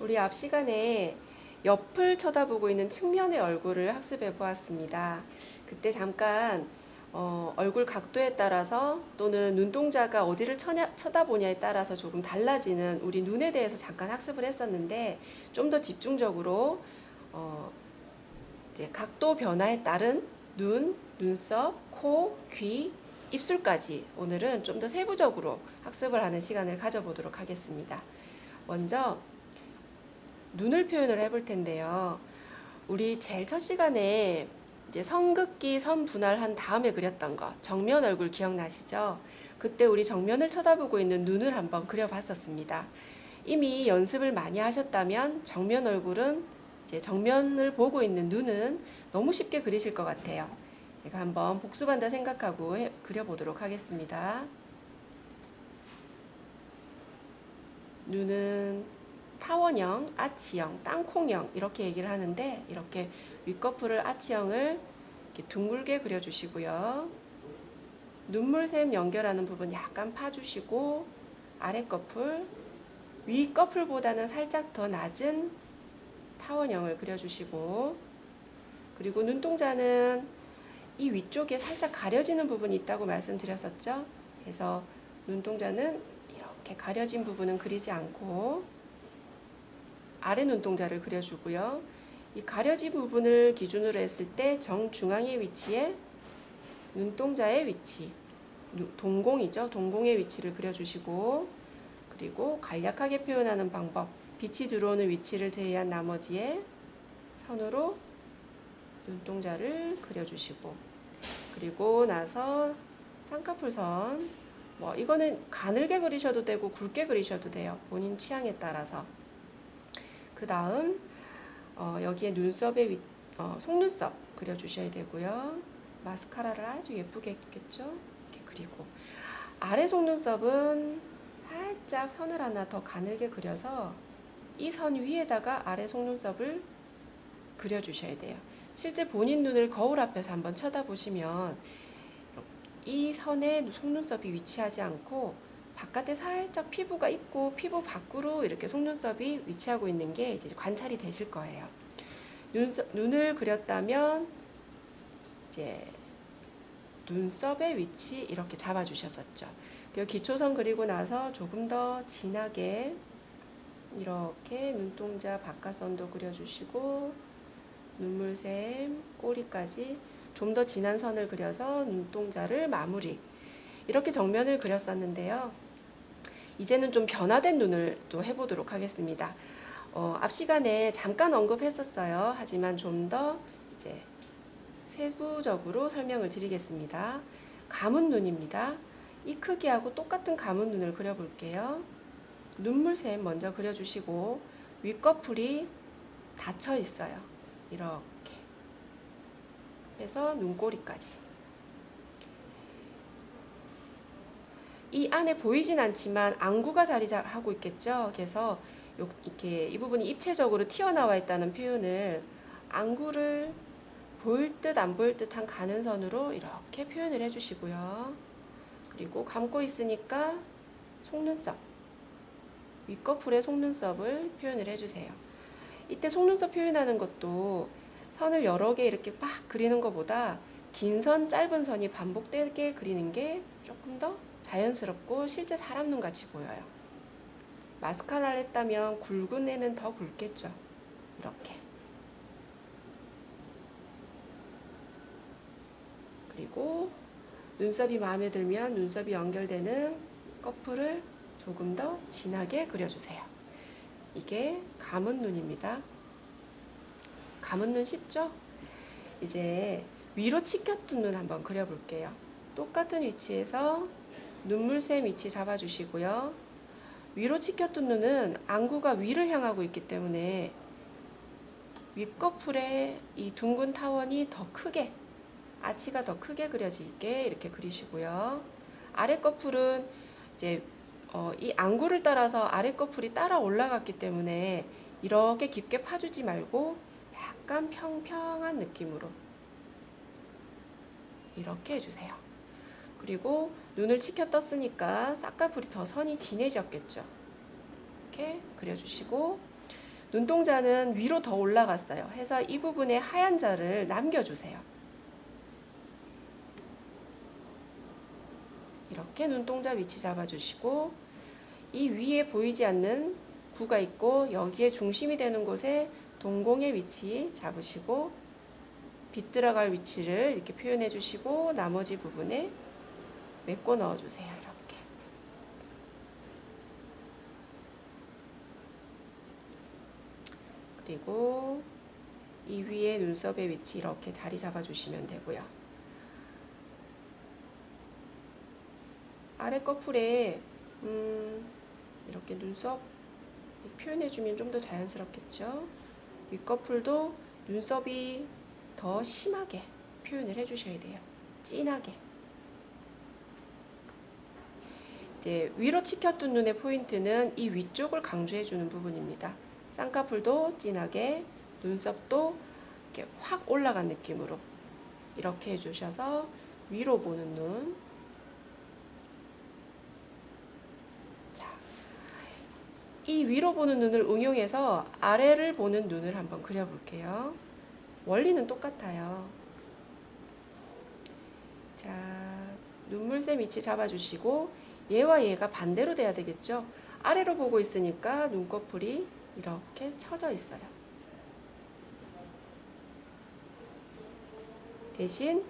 우리 앞 시간에 옆을 쳐다보고 있는 측면의 얼굴을 학습해 보았습니다. 그때 잠깐 어, 얼굴 각도에 따라서 또는 눈동자가 어디를 쳐냐, 쳐다보냐에 따라서 조금 달라지는 우리 눈에 대해서 잠깐 학습을 했었는데 좀 더 집중적으로 어, 이제 각도 변화에 따른 눈, 눈썹, 코, 귀, 입술까지 오늘은 좀 더 세부적으로 학습을 하는 시간을 가져보도록 하겠습니다. 먼저 눈을 표현을 해볼 텐데요. 우리 제일 첫 시간에 이제 선긋기 선 분할한 다음에 그렸던 거 정면 얼굴 기억나시죠? 그때 우리 정면을 쳐다보고 있는 눈을 한번 그려봤었습니다. 이미 연습을 많이 하셨다면 정면 얼굴은 이제 정면을 보고 있는 눈은 너무 쉽게 그리실 것 같아요. 제가 한번 복습한다 생각하고 해, 그려보도록 하겠습니다. 눈은 타원형, 아치형, 땅콩형 이렇게 얘기를 하는데 이렇게 윗꺼풀을 아치형을 이렇게 둥글게 그려주시고요. 눈물샘 연결하는 부분 약간 파주시고 아랫꺼풀, 윗꺼풀보다는 살짝 더 낮은 타원형을 그려주시고 그리고 눈동자는 이 위쪽에 살짝 가려지는 부분이 있다고 말씀드렸었죠. 그래서 눈동자는 이렇게 가려진 부분은 그리지 않고 아래 눈동자를 그려주고요. 이 가려진 부분을 기준으로 했을 때 정중앙의 위치에 눈동자의 위치, 동공이죠. 동공의 위치를 그려주시고 그리고 간략하게 표현하는 방법, 빛이 들어오는 위치를 제외한 나머지에 선으로 눈동자를 그려주시고 그리고 나서 쌍꺼풀선 뭐 이거는 가늘게 그리셔도 되고 굵게 그리셔도 돼요. 본인 취향에 따라서 그 다음 어, 여기에 눈썹의 위, 어, 속눈썹 그려주셔야 되고요. 마스카라를 아주 예쁘게 했겠죠? 이렇게 그리고 아래 속눈썹은 살짝 선을 하나 더 가늘게 그려서 이 선 위에다가 아래 속눈썹을 그려주셔야 돼요. 실제 본인 눈을 거울 앞에서 한번 쳐다보시면 이 선에 속눈썹이 위치하지 않고 바깥에 살짝 피부가 있고 피부 밖으로 이렇게 속눈썹이 위치하고 있는 게 이제 관찰이 되실 거예요. 눈썹, 눈을 그렸다면 이제 눈썹의 위치 이렇게 잡아주셨었죠. 기초선 그리고 나서 조금 더 진하게 이렇게 눈동자 바깥선도 그려주시고 눈물샘 꼬리까지 좀 더 진한 선을 그려서 눈동자를 마무리 이렇게 정면을 그렸었는데요. 이제는 좀 변화된 눈을 또 해보도록 하겠습니다. 어, 앞 시간에 잠깐 언급했었어요. 하지만 좀 더 이제 세부적으로 설명을 드리겠습니다. 감은 눈입니다. 이 크기하고 똑같은 감은 눈을 그려볼게요. 눈물샘 먼저 그려주시고 윗꺼풀이 닫혀 있어요. 이렇게 해서 눈꼬리까지 이 안에 보이진 않지만 안구가 자리하고 있겠죠. 그래서 이렇게 이 부분이 입체적으로 튀어나와 있다는 표현을 안구를 보일 듯 안 보일 듯한 가는 선으로 이렇게 표현을 해주시고요. 그리고 감고 있으니까 속눈썹 윗꺼풀에 속눈썹을 표현을 해주세요. 이때 속눈썹 표현하는 것도 선을 여러 개 이렇게 막 그리는 것보다 긴 선, 짧은 선이 반복되게 그리는 게 조금 더 자연스럽고 실제 사람 눈 같이 보여요. 마스카라를 했다면 굵은 애는 더 굵겠죠. 이렇게. 그리고 눈썹이 마음에 들면 눈썹이 연결되는 커플을 조금 더 진하게 그려주세요. 이게 감은 눈입니다. 감은 눈 쉽죠? 이제 위로 치켰던 눈 한번 그려볼게요. 똑같은 위치에서 눈물샘 위치 잡아주시고요. 위로 치켜뜬 눈은 안구가 위를 향하고 있기 때문에 윗꺼풀에 이 둥근 타원이 더 크게 아치가 더 크게 그려지게 이렇게 그리시고요. 아랫꺼풀은 이제 어, 이 안구를 따라서 아랫꺼풀이 따라 올라갔기 때문에 이렇게 깊게 파주지 말고 약간 평평한 느낌으로 이렇게 해주세요. 그리고 눈을 치켜 떴으니까 쌍꺼풀이 더 선이 진해졌겠죠. 이렇게 그려주시고 눈동자는 위로 더 올라갔어요. 해서 이 부분에 하얀 자를 남겨주세요. 이렇게 눈동자 위치 잡아주시고 이 위에 보이지 않는 구가 있고 여기에 중심이 되는 곳에 동공의 위치 잡으시고 빛 들어갈 위치를 이렇게 표현해 주시고 나머지 부분에 메꿔 넣어 주세요. 이렇게. 그리고 이 위에 눈썹의 위치 이렇게 자리 잡아 주시면 되고요. 아래 커플에 음, 이렇게 눈썹 표현해 주면 좀 더 자연스럽겠죠. 윗꺼풀도 눈썹이 더 심하게 표현을 해 주셔야 돼요. 진하게. 이제 위로 치켜뜬 눈의 포인트는 이 위쪽을 강조해 주는 부분입니다. 쌍꺼풀도 진하게, 눈썹도 이렇게 확 올라간 느낌으로 이렇게 해주셔서 위로 보는 눈. 자, 이 위로 보는 눈을 응용해서 아래를 보는 눈을 한번 그려볼게요. 원리는 똑같아요. 자, 눈물샘 위치 잡아주시고 얘와 얘가 반대로 돼야 되겠죠. 아래로 보고 있으니까 눈꺼풀이 이렇게 쳐져 있어요. 대신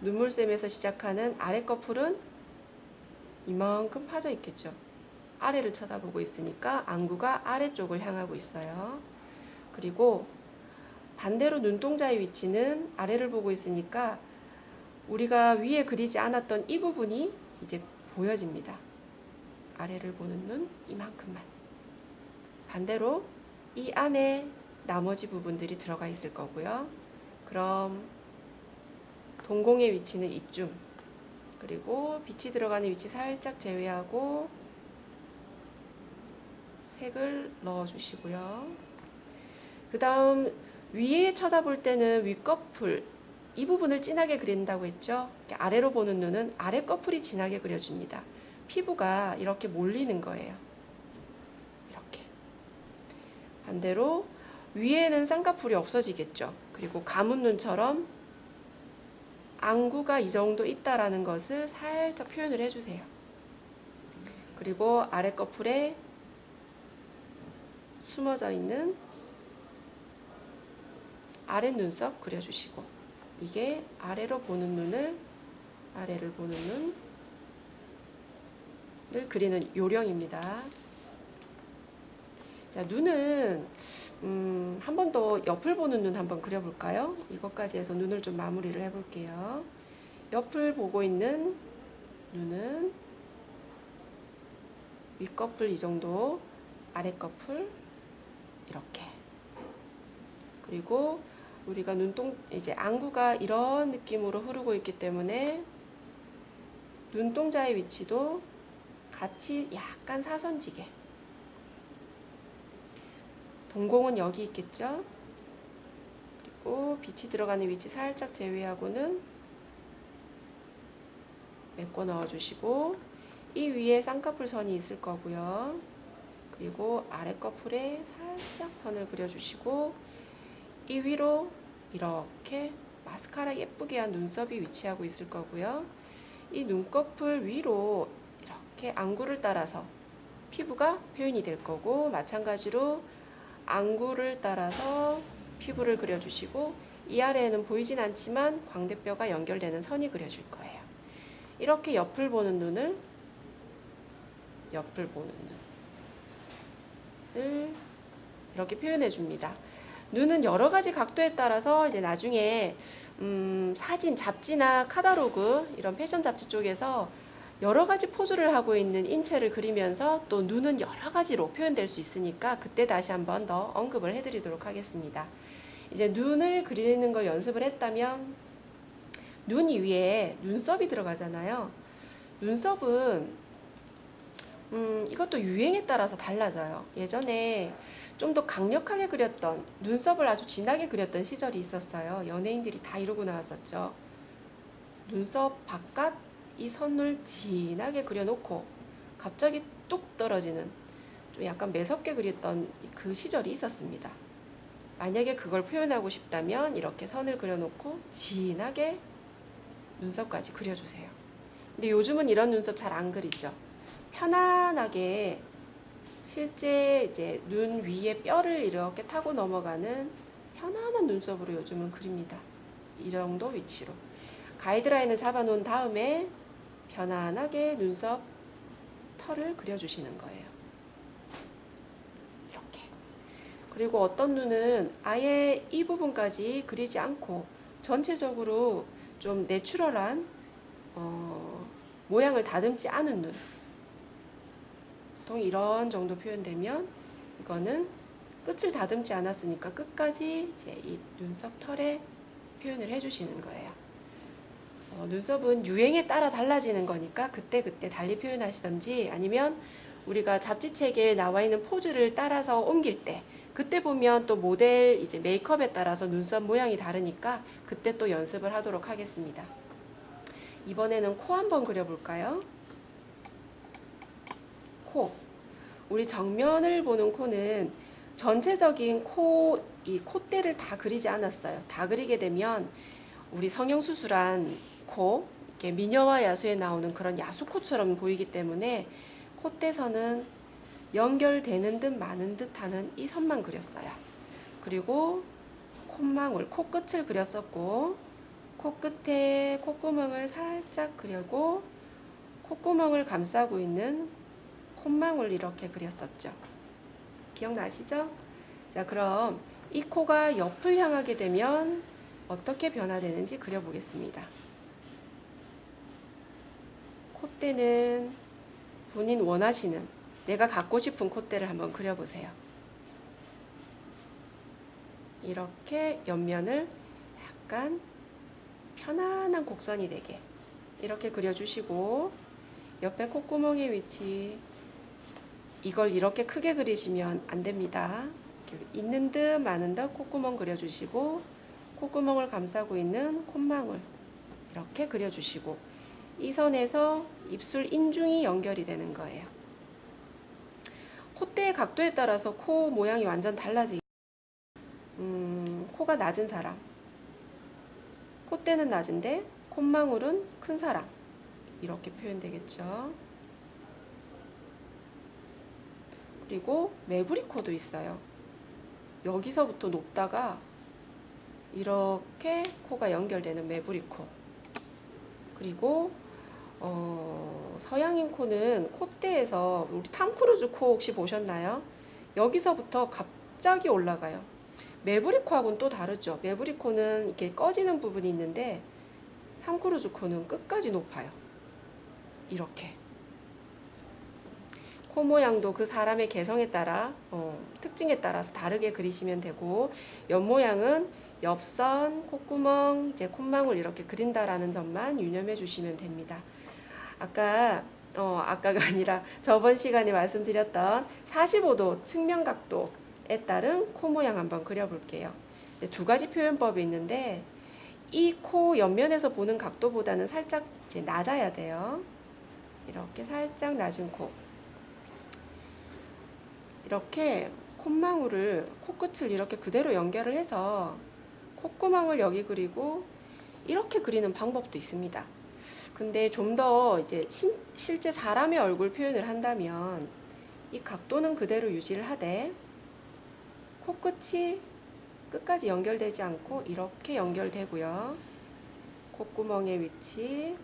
눈물샘에서 시작하는 아래 커플은 이만큼 파져 있겠죠. 아래를 쳐다보고 있으니까 안구가 아래쪽을 향하고 있어요. 그리고 반대로 눈동자의 위치는 아래를 보고 있으니까 우리가 위에 그리지 않았던 이 부분이 이제 보여집니다. 아래를 보는 눈 이만큼만. 반대로 이 안에 나머지 부분들이 들어가 있을 거고요. 그럼 동공의 위치는 이쯤. 그리고 빛이 들어가는 위치 살짝 제외하고 색을 넣어 주시고요. 그 다음 위에 쳐다볼 때는 윗꺼풀 이 부분을 진하게 그린다고 했죠. 아래로 보는 눈은 아래 꺼풀이 진하게 그려집니다. 피부가 이렇게 몰리는 거예요. 이렇게. 반대로 위에는 쌍꺼풀이 없어지겠죠. 그리고 감은 눈처럼 안구가 이 정도 있다라는 것을 살짝 표현을 해주세요. 그리고 아래 꺼풀에 숨어져 있는 아랫 눈썹 그려주시고 이게 아래로 보는 눈을 아래를 보는 눈을 그리는 요령입니다. 자 눈은 음, 한 번 더 옆을 보는 눈 한번 그려볼까요? 이것까지 해서 눈을 좀 마무리를 해볼게요. 옆을 보고 있는 눈은 윗꺼풀 이 정도, 아랫꺼풀 이렇게. 그리고 우리가 눈동 이제 안구가 이런 느낌으로 흐르고 있기 때문에 눈동자의 위치도 같이 약간 사선지게. 동공은 여기 있겠죠? 그리고 빛이 들어가는 위치 살짝 제외하고는 메꿔 넣어 주시고 이 위에 쌍꺼풀 선이 있을 거고요. 그리고 아래 꺼풀에 살짝 선을 그려 주시고 이 위로 이렇게 마스카라 예쁘게 한 눈썹이 위치하고 있을 거고요. 이 눈꺼풀 위로 이렇게 안구를 따라서 피부가 표현이 될 거고 마찬가지로 안구를 따라서 피부를 그려주시고 이 아래에는 보이진 않지만 광대뼈가 연결되는 선이 그려질 거예요. 이렇게 옆을 보는 눈을 옆을 보는 눈을 이렇게 표현해 줍니다. 눈은 여러 가지 각도에 따라서 이제 나중에 음, 사진, 잡지나 카다로그 이런 패션 잡지 쪽에서 여러 가지 포즈를 하고 있는 인체를 그리면서 또 눈은 여러 가지로 표현될 수 있으니까 그때 다시 한번 더 언급을 해드리도록 하겠습니다. 이제 눈을 그리는 걸 연습을 했다면 눈 위에 눈썹이 들어가잖아요. 눈썹은 음, 이것도 유행에 따라서 달라져요. 예전에 좀 더 강력하게 그렸던 눈썹을 아주 진하게 그렸던 시절이 있었어요. 연예인들이 다 이러고 나왔었죠. 눈썹 바깥 이 선을 진하게 그려놓고 갑자기 뚝 떨어지는 좀 약간 매섭게 그렸던 그 시절이 있었습니다. 만약에 그걸 표현하고 싶다면 이렇게 선을 그려놓고 진하게 눈썹까지 그려주세요. 근데 요즘은 이런 눈썹 잘 안 그리죠. 편안하게 실제 이제 눈 위에 뼈를 이렇게 타고 넘어가는 편안한 눈썹으로 요즘은 그립니다. 이 정도 위치로. 가이드라인을 잡아 놓은 다음에 편안하게 눈썹 털을 그려주시는 거예요. 이렇게. 그리고 어떤 눈은 아예 이 부분까지 그리지 않고 전체적으로 좀 내추럴한 어, 모양을 다듬지 않은 눈. 보통 이런 정도 표현되면 이거는 끝을 다듬지 않았으니까 끝까지 이제 이 눈썹 털에 표현을 해주시는 거예요. 어, 눈썹은 유행에 따라 달라지는 거니까 그때 그때 달리 표현하시던지 아니면 우리가 잡지책에 나와 있는 포즈를 따라서 옮길 때 그때 보면 또 모델 이제 메이크업에 따라서 눈썹 모양이 다르니까 그때 또 연습을 하도록 하겠습니다. 이번에는 코 한번 그려볼까요? 코. 우리 정면을 보는 코는 전체적인 코, 이 콧대를 다 그리지 않았어요. 다 그리게 되면 우리 성형수술한 코, 이렇게 미녀와 야수에 나오는 그런 야수코처럼 보이기 때문에 콧대선은 연결되는 듯 마는 듯 하는 이 선만 그렸어요. 그리고 콧망울, 코끝을 그렸었고, 코끝에 콧구멍을 살짝 그리고, 콧구멍을 감싸고 있는 콧망울 이렇게 그렸었죠. 기억나시죠? 자, 그럼 이 코가 옆을 향하게 되면 어떻게 변화되는지 그려보겠습니다. 콧대는 본인 원하시는 내가 갖고 싶은 콧대를 한번 그려보세요. 이렇게 옆면을 약간 편안한 곡선이 되게 이렇게 그려주시고 옆에 콧구멍의 위치 이걸 이렇게 크게 그리시면 안 됩니다. 있는 듯 마는 듯 콧구멍 그려주시고 콧구멍을 감싸고 있는 콧망울 이렇게 그려주시고 이 선에서 입술 인중이 연결이 되는 거예요. 콧대의 각도에 따라서 코 모양이 완전 달라지기 음, 코가 낮은 사람 콧대는 낮은데 콧망울은 큰 사람 이렇게 표현되겠죠. 그리고 매부리 코도 있어요. 여기서부터 높다가 이렇게 코가 연결되는 매부리 코. 그리고 어, 서양인 코는 콧대에서 우리 탐 크루즈 코 혹시 보셨나요? 여기서부터 갑자기 올라가요. 매부리 코하고는 또 다르죠. 매부리 코는 이렇게 꺼지는 부분이 있는데 탐 크루즈 코는 끝까지 높아요. 이렇게. 코 모양도 그 사람의 개성에 따라 어, 특징에 따라서 다르게 그리시면 되고 옆 모양은 옆선, 콧구멍, 이제 콧망울 이렇게 그린다라는 점만 유념해 주시면 됩니다. 아까 어, 아까가 아니라 저번 시간에 말씀드렸던 45도 측면 각도에 따른 코 모양 한번 그려볼게요. 두 가지 표현법이 있는데 이 코 옆면에서 보는 각도보다는 살짝 낮아야 돼요. 이렇게 살짝 낮은 코. 이렇게 콧망울을 코끝을 이렇게 그대로 연결을 해서 콧구멍을 여기 그리고 이렇게 그리는 방법도 있습니다. 근데 좀 더 이제 신, 실제 사람의 얼굴 표현을 한다면 이 각도는 그대로 유지를 하되 코끝이 끝까지 연결되지 않고 이렇게 연결되고요. 콧구멍의 위치,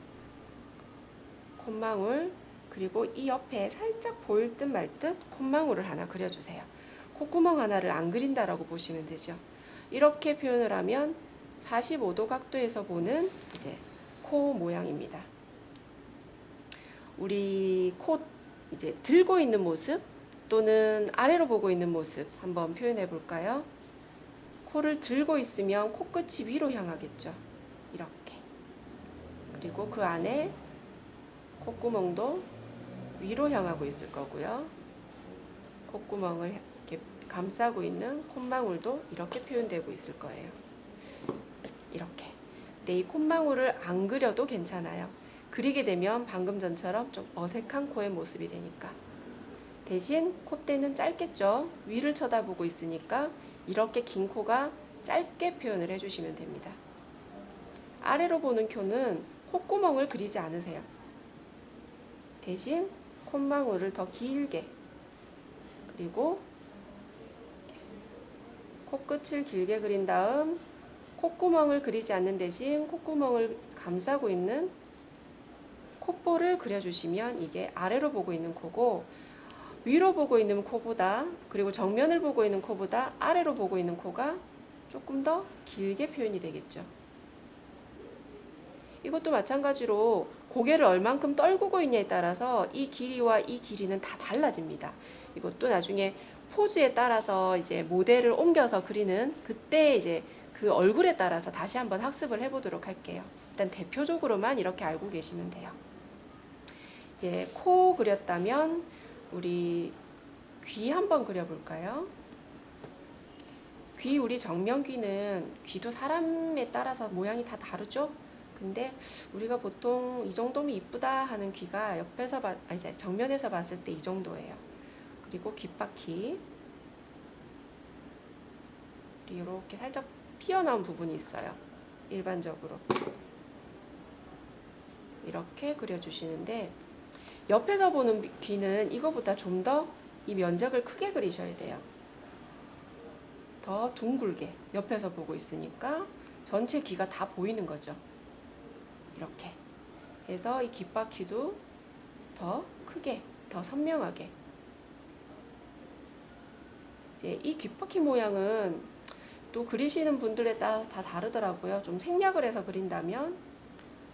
콧망울, 그리고 이 옆에 살짝 보일 듯 말 듯 콧망울을 하나 그려주세요. 콧구멍 하나를 안 그린다라고 보시면 되죠. 이렇게 표현을 하면 45도 각도에서 보는 이제 코 모양입니다. 우리 코 이제 들고 있는 모습 또는 아래로 보고 있는 모습 한번 표현해 볼까요? 코를 들고 있으면 코끝이 위로 향하겠죠. 이렇게. 그리고 그 안에 콧구멍도 위로 향하고 있을 거고요. 콧구멍을 이렇게 감싸고 있는 콧망울도 이렇게 표현되고 있을 거예요. 이렇게. 근데 이 콧망울을 안 그려도 괜찮아요. 그리게 되면 방금 전처럼 좀 어색한 코의 모습이 되니까 대신 콧대는 짧겠죠. 위를 쳐다보고 있으니까 이렇게 긴 코가 짧게 표현을 해주시면 됩니다. 아래로 보는 쿄는 콧구멍을 그리지 않으세요. 대신 콧망울을 더 길게 그리고 코끝을 길게 그린 다음 콧구멍을 그리지 않는 대신 콧구멍을 감싸고 있는 콧볼을 그려주시면 이게 아래로 보고 있는 코고 위로 보고 있는 코보다 그리고 정면을 보고 있는 코보다 아래로 보고 있는 코가 조금 더 길게 표현이 되겠죠. 이것도 마찬가지로 고개를 얼만큼 떨구고 있냐에 따라서 이 길이와 이 길이는 다 달라집니다. 이것도 나중에 포즈에 따라서 이제 모델을 옮겨서 그리는 그때 이제 그 얼굴에 따라서 다시 한번 학습을 해보도록 할게요. 일단 대표적으로만 이렇게 알고 계시면 돼요. 이제 코 그렸다면 우리 귀 한번 그려볼까요? 귀 우리 정면 귀는 귀도 사람에 따라서 모양이 다 다르죠? 근데 우리가 보통 이 정도면 이쁘다 하는 귀가 옆에서 봐, 아니 정면에서 봤을 때 이 정도예요. 그리고 귓바퀴 이렇게 살짝 튀어나온 부분이 있어요. 일반적으로 이렇게 그려주시는데 옆에서 보는 귀는 이거보다 좀 더 이 면적을 크게 그리셔야 돼요. 더 둥글게 옆에서 보고 있으니까 전체 귀가 다 보이는 거죠. 이렇게 해서 이 귓바퀴도 더 크게 더 선명하게 이제 이 귓바퀴 모양은 또 그리시는 분들에 따라 다 다르더라고요. 좀 생략을 해서 그린다면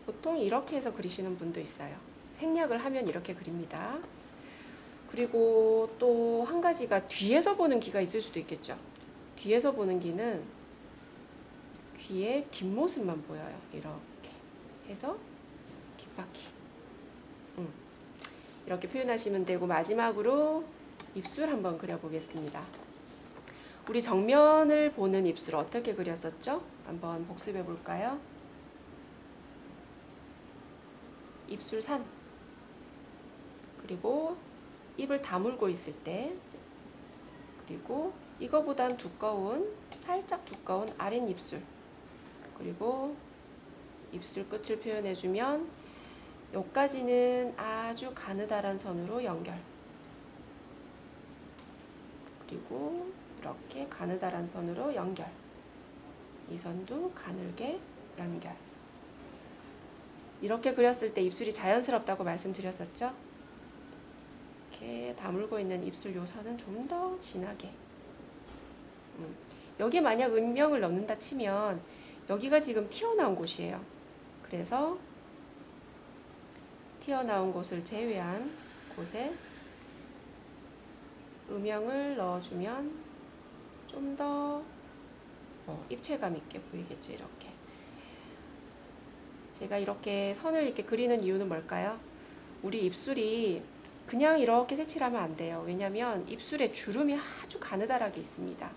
보통 이렇게 해서 그리시는 분도 있어요. 생략을 하면 이렇게 그립니다. 그리고 또 한 가지가 뒤에서 보는 귀가 있을 수도 있겠죠. 뒤에서 보는 귀는 귀의 뒷모습만 보여요. 이렇게 해서 귓바퀴. 음. 이렇게 표현하시면 되고 마지막으로 입술 한번 그려보겠습니다. 우리 정면을 보는 입술 어떻게 그렸었죠? 한번 복습해 볼까요? 입술 산 그리고 입을 다물고 있을 때 그리고 이거보단 두꺼운 살짝 두꺼운 아랫입술 그리고 입술 끝을 표현해 주면 여기까지는 아주 가느다란 선으로 연결 그리고 이렇게 가느다란 선으로 연결 이 선도 가늘게 연결 이렇게 그렸을 때 입술이 자연스럽다고 말씀드렸었죠? 이렇게 다물고 있는 입술 요선은 좀 더 진하게 음. 여기 만약 음영을 넣는다 치면 여기가 지금 튀어나온 곳이에요. 그래서 튀어나온 곳을 제외한 곳에 음영을 넣어주면 좀더 어, 입체감 있게 보이겠죠. 이렇게 제가 이렇게 선을 이렇게 그리는 이유는 뭘까요? 우리 입술이 그냥 이렇게 색칠하면 안 돼요. 왜냐하면 입술에 주름이 아주 가느다랗게 있습니다.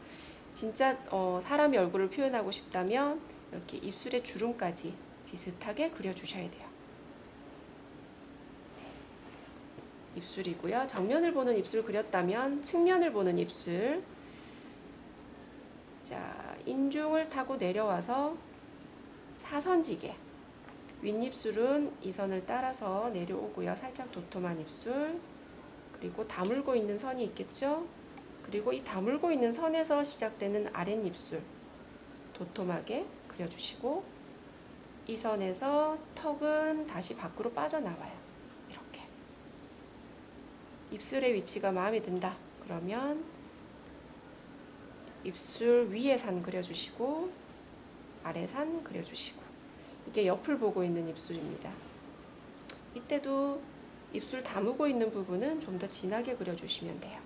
진짜 어, 사람의 얼굴을 표현하고 싶다면 이렇게 입술에 주름까지 비슷하게 그려주셔야 돼요. 네. 입술이고요. 정면을 보는 입술 그렸다면 측면을 보는 입술. 자, 인중을 타고 내려와서 사선지게. 윗입술은 이 선을 따라서 내려오고요. 살짝 도톰한 입술. 그리고 다물고 있는 선이 있겠죠? 그리고 이 다물고 있는 선에서 시작되는 아랫입술 도톰하게 그려주시고 이 선에서 턱은 다시 밖으로 빠져나와요. 이렇게 입술의 위치가 마음에 든다. 그러면 입술 위에 산 그려주시고 아래 산 그려주시고 이게 옆을 보고 있는 입술입니다. 이때도 입술 다무고 있는 부분은 좀 더 진하게 그려주시면 돼요.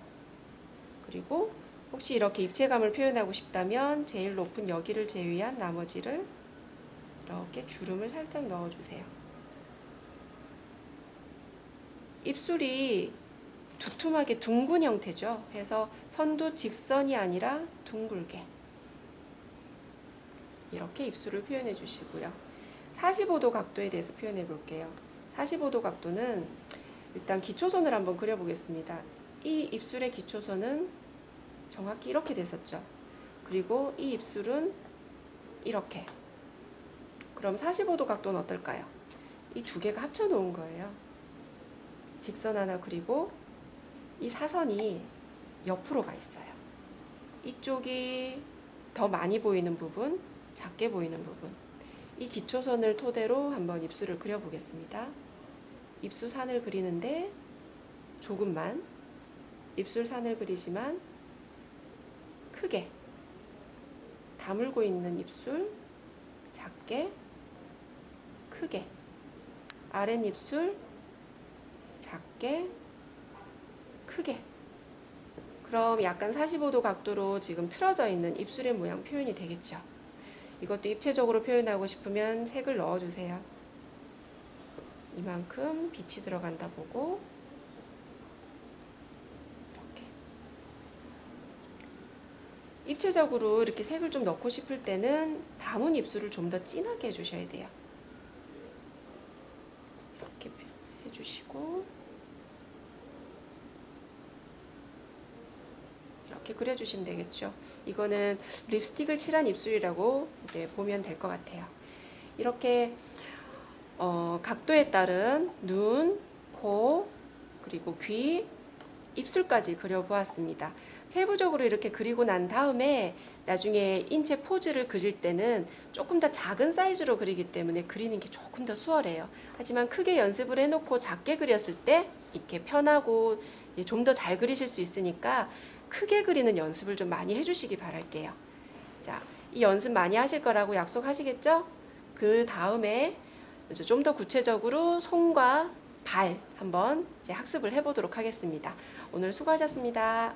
그리고 혹시 이렇게 입체감을 표현하고 싶다면 제일 높은 여기를 제외한 나머지를 이렇게 주름을 살짝 넣어주세요. 입술이 두툼하게 둥근 형태죠. 그래서 선도 직선이 아니라 둥글게 이렇게 입술을 표현해 주시고요. 45도 각도에 대해서 표현해 볼게요. 45도 각도는 일단 기초선을 한번 그려보겠습니다. 이 입술의 기초선은 정확히 이렇게 됐었죠. 그리고 이 입술은 이렇게. 그럼 45도 각도는 어떨까요? 이 두 개가 합쳐 놓은 거예요. 직선 하나 그리고 이 사선이 옆으로 가 있어요. 이쪽이 더 많이 보이는 부분, 작게 보이는 부분. 이 기초선을 토대로 한번 입술을 그려보겠습니다. 입수산을 그리는데 조금만 입술산을 그리지만 크게 다물고 있는 입술 작게 크게 아랫입술 작게 크게 그럼 약간 45도 각도로 지금 틀어져 있는 입술의 모양 표현이 되겠죠. 이것도 입체적으로 표현하고 싶으면 색을 넣어주세요. 이만큼 빛이 들어간다 보고 이렇게 입체적으로 이렇게 색을 좀 넣고 싶을 때는 담은 입술을 좀 더 진하게 해주셔야 돼요. 이렇게 해주시고 이렇게 그려주시면 되겠죠. 이거는 립스틱을 칠한 입술이라고 이제 보면 될 것 같아요. 이렇게 어, 각도에 따른 눈, 코, 그리고 귀, 입술까지 그려보았습니다. 세부적으로 이렇게 그리고 난 다음에 나중에 인체 포즈를 그릴 때는 조금 더 작은 사이즈로 그리기 때문에 그리는 게 조금 더 수월해요. 하지만 크게 연습을 해놓고 작게 그렸을 때 이렇게 편하고 좀 더 잘 그리실 수 있으니까 크게 그리는 연습을 좀 많이 해주시기 바랄게요. 자, 이 연습 많이 하실 거라고 약속하시겠죠? 그 다음에 좀 더 구체적으로 손과 발 한번 이제 학습을 해보도록 하겠습니다. 오늘 수고하셨습니다.